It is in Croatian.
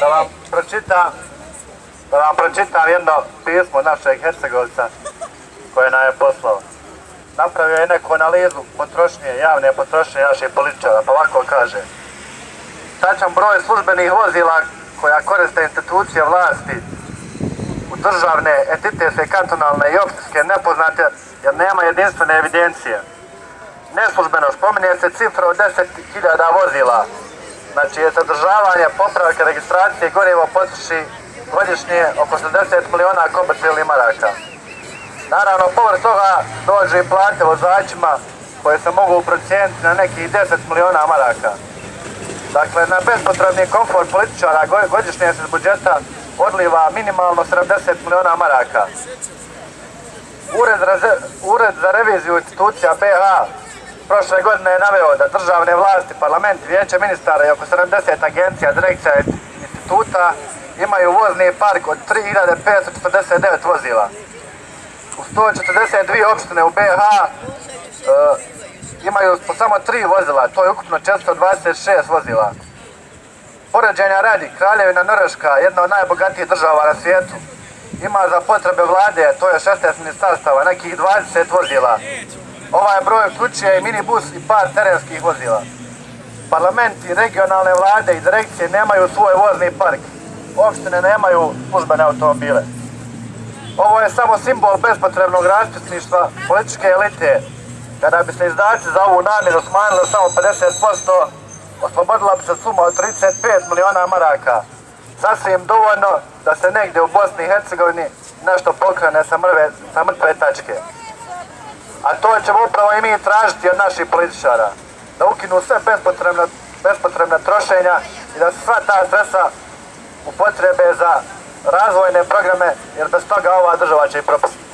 da vam pročitam da vam pročitam jedno pismo našeg Hercegovca koje nam je poslao. Napravio je neku analizu potrošnje, javne potrošnje naših političara, pa ovako kaže. Tačan broj službenih vozila koja koriste institucije vlasti u državne, entitetske, kantonalne i opštinske nepoznate jer nema jedinstvene evidencije. Neslužbeno spominje se cifra od 10.000 vozila. Znači je sadržavanje, popravke, registracije gorivo potroši godišnje oko 60 miliona komercijalnih maraka. Naravno, površ toga dođe i plate vozačima koje se mogu procijeniti na nekih 10 miliona maraka. Dakle, na bespotrebni komfort političara godišnje se iz budžeta odliva minimalno 70 miliona maraka. Ured, Ured za reviziju institucija BH prošle godine je naveo da državne vlasti, parlament, vijeće ministara i oko 70 agencija, direkcija i instituta imaju vozni park od 3549 vozila. U 142 opštine u BH e, imaju samo tri vozila, to je ukupno 426 vozila. Poređenja radi, Kraljevina Norveška, jedna od najbogatijih država na svijetu, ima za potrebe vlade, to je 16 ministarstava, nekih 20 vozila. Ovaj broj uključuje i minibus i par terenskih vozila. Parlamenti, regionalne vlade i direkcije nemaju svoj vozni park. Opštine nemaju službene automobile. Ovo je samo simbol bespotrebnog raspisništva političke elite. Kada bi se izdaci za ovu namjeru smanjili samo 50%, oslobodila bi se suma od 35 miliona maraka. Sasvim dovoljno da se negdje u Bosni i Hercegovini nešto pokrene sa mrtve tačke. A to ćemo upravo i mi tražiti od naših političara. Da ukinu sve bespotrebne, bespotrebne trošenja i da sva ta sredstva upotrebe za razvojne programe, jer bez toga ova država će i propustiti.